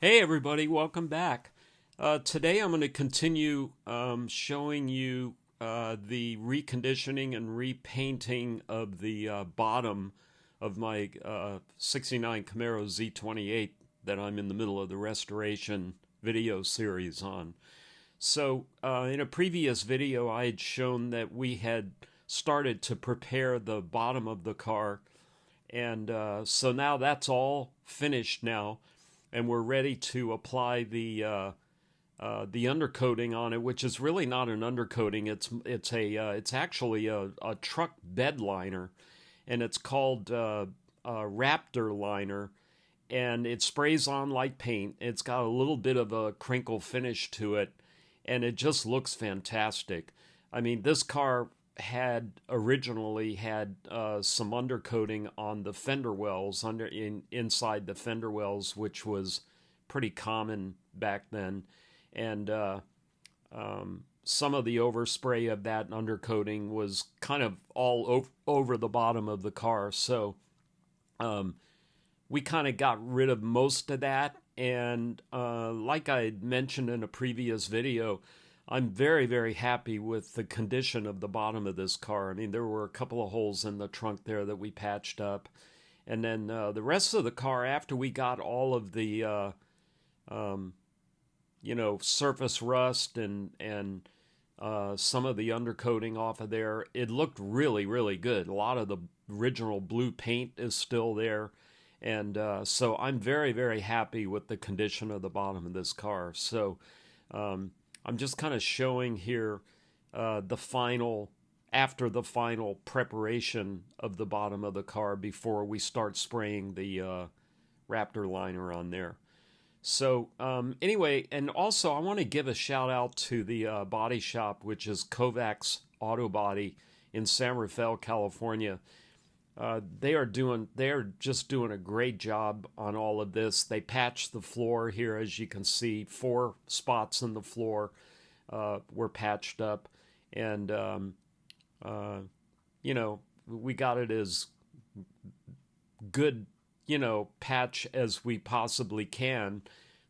Hey, everybody, welcome back. Uh, today I'm going to continue um, showing you uh, the reconditioning and repainting of the uh, bottom of my uh, 69 Camaro Z28 that I'm in the middle of the restoration video series on. So, uh, in a previous video, I had shown that we had started to prepare the bottom of the car, and uh, so now that's all finished now and we're ready to apply the uh, uh, the undercoating on it, which is really not an undercoating. It's it's a uh, it's actually a, a truck bed liner, and it's called uh, Raptor liner, and it sprays on like paint. It's got a little bit of a crinkle finish to it, and it just looks fantastic. I mean, this car had originally had uh, some undercoating on the fender wells under in inside the fender wells, which was pretty common back then, and uh, um, some of the overspray of that undercoating was kind of all over, over the bottom of the car. So um, we kind of got rid of most of that, and uh, like I mentioned in a previous video I'm very, very happy with the condition of the bottom of this car. I mean, there were a couple of holes in the trunk there that we patched up. And then uh, the rest of the car, after we got all of the, uh, um, you know, surface rust and, and uh, some of the undercoating off of there, it looked really, really good. A lot of the original blue paint is still there. And uh, so I'm very, very happy with the condition of the bottom of this car. So, um, I'm just kind of showing here uh, the final, after the final preparation of the bottom of the car before we start spraying the uh, Raptor liner on there. So um, anyway, and also I want to give a shout out to the uh, body shop, which is Kovacs Auto Body in San Rafael, California. Uh, they are doing they are just doing a great job on all of this. They patched the floor here, as you can see, four spots in the floor uh, were patched up, and um, uh, you know we got it as good you know patch as we possibly can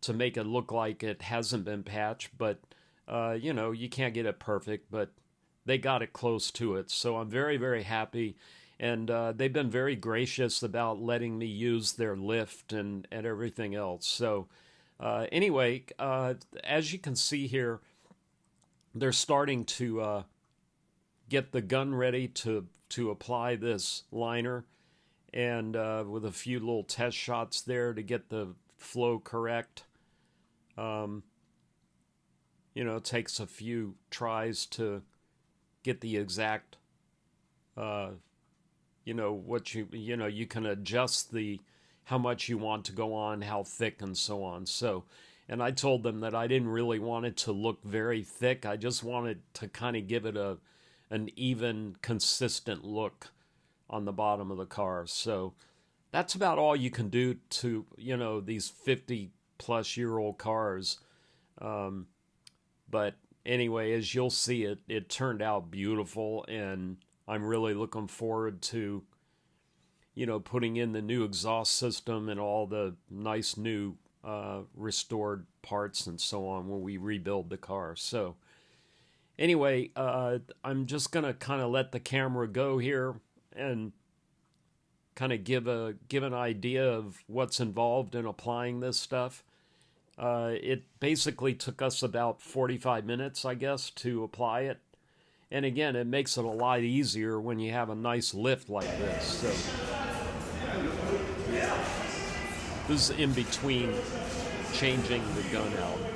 to make it look like it hasn't been patched, but uh, you know you can't get it perfect, but they got it close to it. So I'm very very happy and uh, they've been very gracious about letting me use their lift and, and everything else. So, uh, anyway, uh, as you can see here, they're starting to uh, get the gun ready to to apply this liner, and uh, with a few little test shots there to get the flow correct. Um, you know, it takes a few tries to get the exact uh, you know what you you know you can adjust the how much you want to go on how thick and so on. So and i told them that i didn't really want it to look very thick. I just wanted to kind of give it a an even consistent look on the bottom of the car. So that's about all you can do to you know these 50 plus year old cars. Um, but anyway as you'll see it it turned out beautiful and I'm really looking forward to, you know, putting in the new exhaust system and all the nice new uh, restored parts and so on when we rebuild the car. So, anyway, uh, I'm just gonna kind of let the camera go here and kind of give a give an idea of what's involved in applying this stuff. Uh, it basically took us about 45 minutes, I guess, to apply it. And again, it makes it a lot easier when you have a nice lift like this. So this is in between changing the gun out.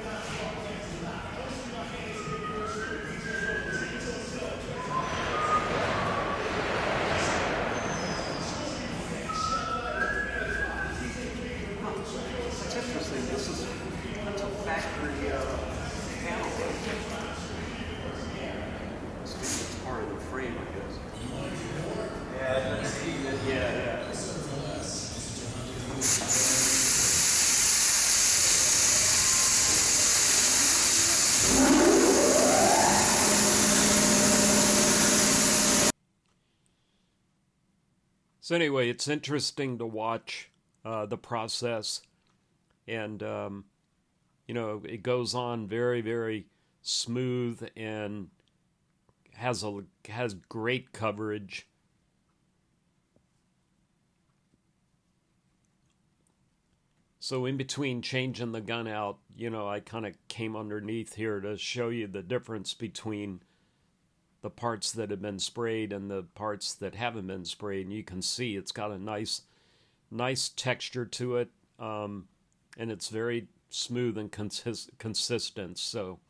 So anyway, it's interesting to watch uh, the process, and um, you know it goes on very very smooth and has a has great coverage. So in between changing the gun out, you know, I kind of came underneath here to show you the difference between the parts that have been sprayed and the parts that haven't been sprayed. And you can see it's got a nice, nice texture to it, um, and it's very smooth and consist- consistent. So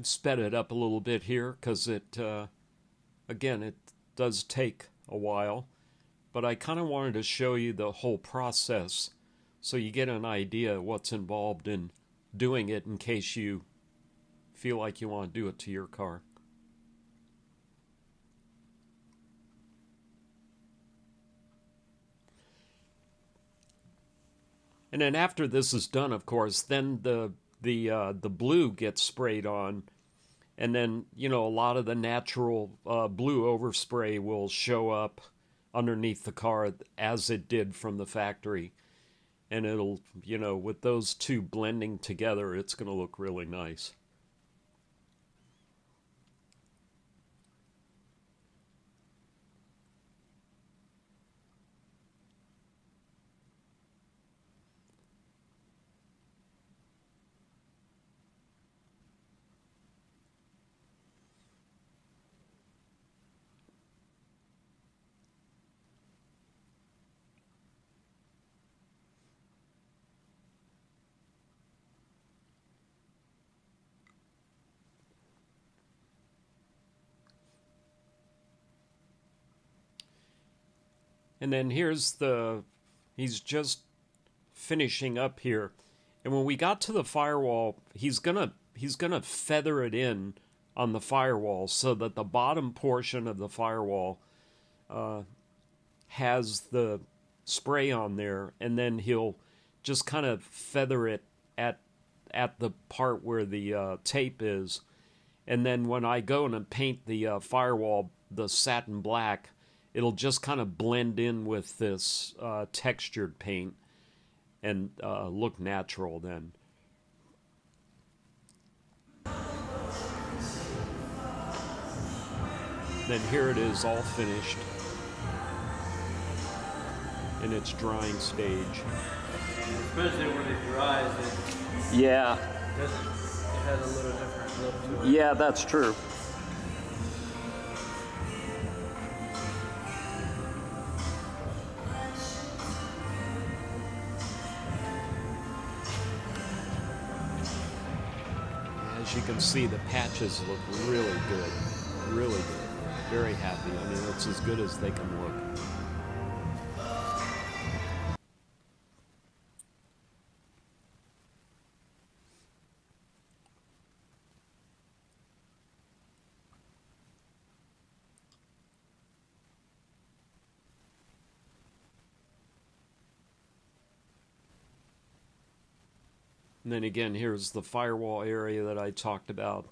I've sped it up a little bit here because it, uh, again, it does take a while, but I kind of wanted to show you the whole process so you get an idea what's involved in doing it in case you feel like you want to do it to your car. And then after this is done, of course, then the the uh, the blue gets sprayed on, and then you know a lot of the natural uh, blue overspray will show up underneath the car as it did from the factory, and it'll you know with those two blending together, it's going to look really nice. And then here's the, he's just finishing up here. And when we got to the firewall, he's gonna he's gonna feather it in on the firewall so that the bottom portion of the firewall uh, has the spray on there, and then he'll just kind of feather it at at the part where the uh, tape is, and then when I go and paint the uh, firewall the satin black, it'll just kind of blend in with this uh, textured paint and uh, look natural then. Then here it is all finished in its drying stage. Especially when it dries, it, Yeah, it has a little different look to it. yeah, that's true. See, the patches look really good. Really good. Very happy. I mean, it's as good as they can look. And then again, here's the firewall area that I talked about.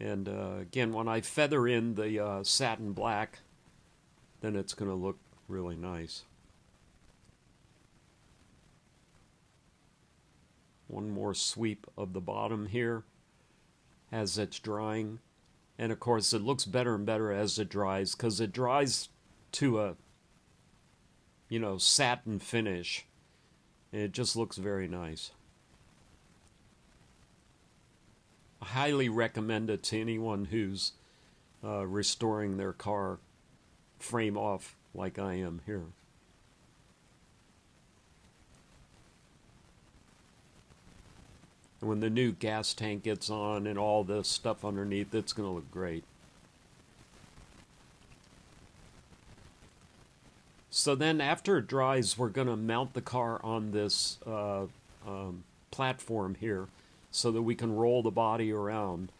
And uh, again, when I feather in the uh, satin black, then it's going to look really nice. One more sweep of the bottom here as it's drying. And of course, it looks better and better as it dries because it dries to a, you know, satin finish. It just looks very nice. I highly recommend it to anyone who's uh, restoring their car frame off like I am here. When the new gas tank gets on and all this stuff underneath, it's going to look great. So then after it dries, we're going to mount the car on this uh, um, platform here so that we can roll the body around.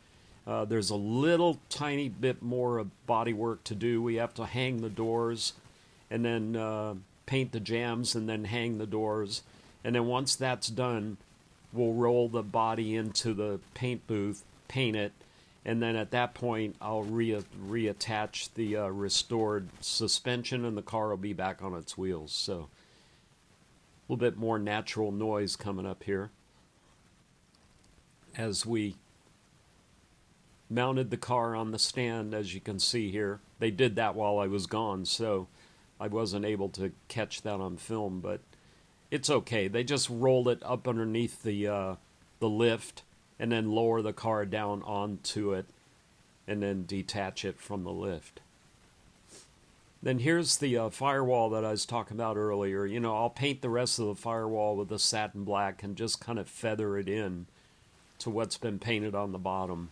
Uh, there's a little tiny bit more of body work to do. We have to hang the doors and then uh, paint the jambs and then hang the doors. And then once that's done, we'll roll the body into the paint booth, paint it, and then at that point I'll re- reattach the uh, restored suspension and the car will be back on its wheels. So a little bit more natural noise coming up here as we mounted the car on the stand as you can see here. They did that while I was gone, so I wasn't able to catch that on film, but it's okay. They just rolled it up underneath the uh, the lift and then lower the car down onto it and then detach it from the lift. Then here's the uh, firewall that I was talking about earlier. You know, I'll paint the rest of the firewall with a satin black and just kind of feather it in to what's been painted on the bottom.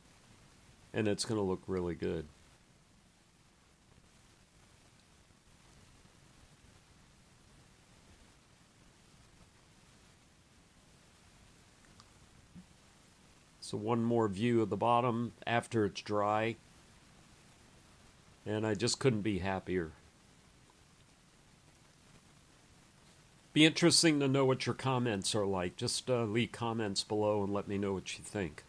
And it's going to look really good. So one more view of the bottom after it's dry. And I just couldn't be happier. Be interesting to know what your comments are like. Just uh, leave comments below and let me know what you think.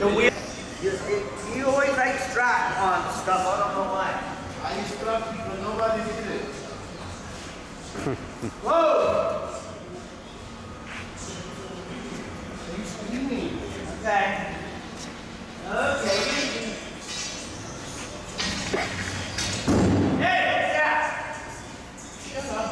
The wheel, you, you always like strap on stuff. I don't know why. I instruct you, but nobody did it. Whoa! Okay. Okay. Hey, what's that? Shut up.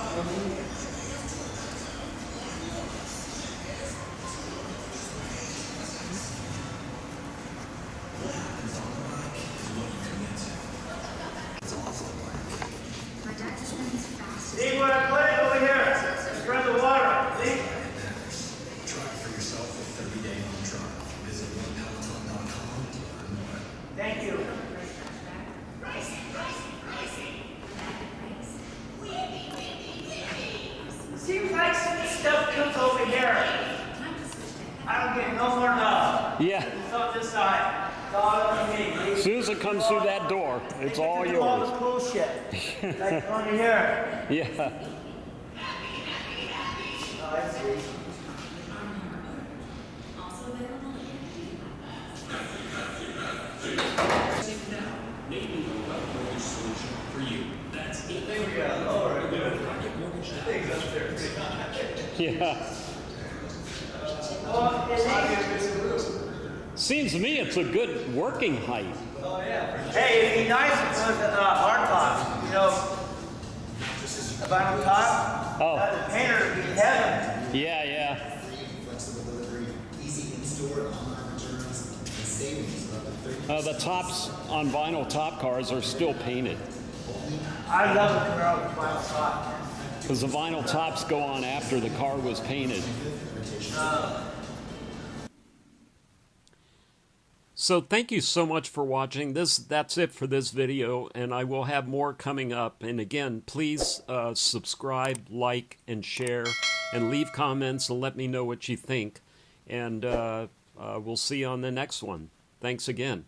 See what I put it over here? Spread the water. See? Thank you. Seems like some stuff comes over here. I don't get no more love. Yeah, It's on this side. It's all on me. as soon as it comes through that door, it's all All yours. the cool shit. like over here. Yeah. Oh. Yeah. Well, it is. Seems to me it's a good working height. Hey, it'd be nice if it was uh, hard top, you know. I'm on top, Oh. uh, the painter would be heaven. Yeah, yeah. flexible delivery, easy in-store, online returns, and savings of up to 30 Uh, the tops on vinyl top cars are still painted I love when I was final top. because the vinyl tops go on after the car was painted. So thank you so much for watching. This that's it for this video, and I will have more coming up. And again, please uh, subscribe, like, and share, and leave comments and let me know what you think. And uh, uh, we'll see you on the next one. Thanks again.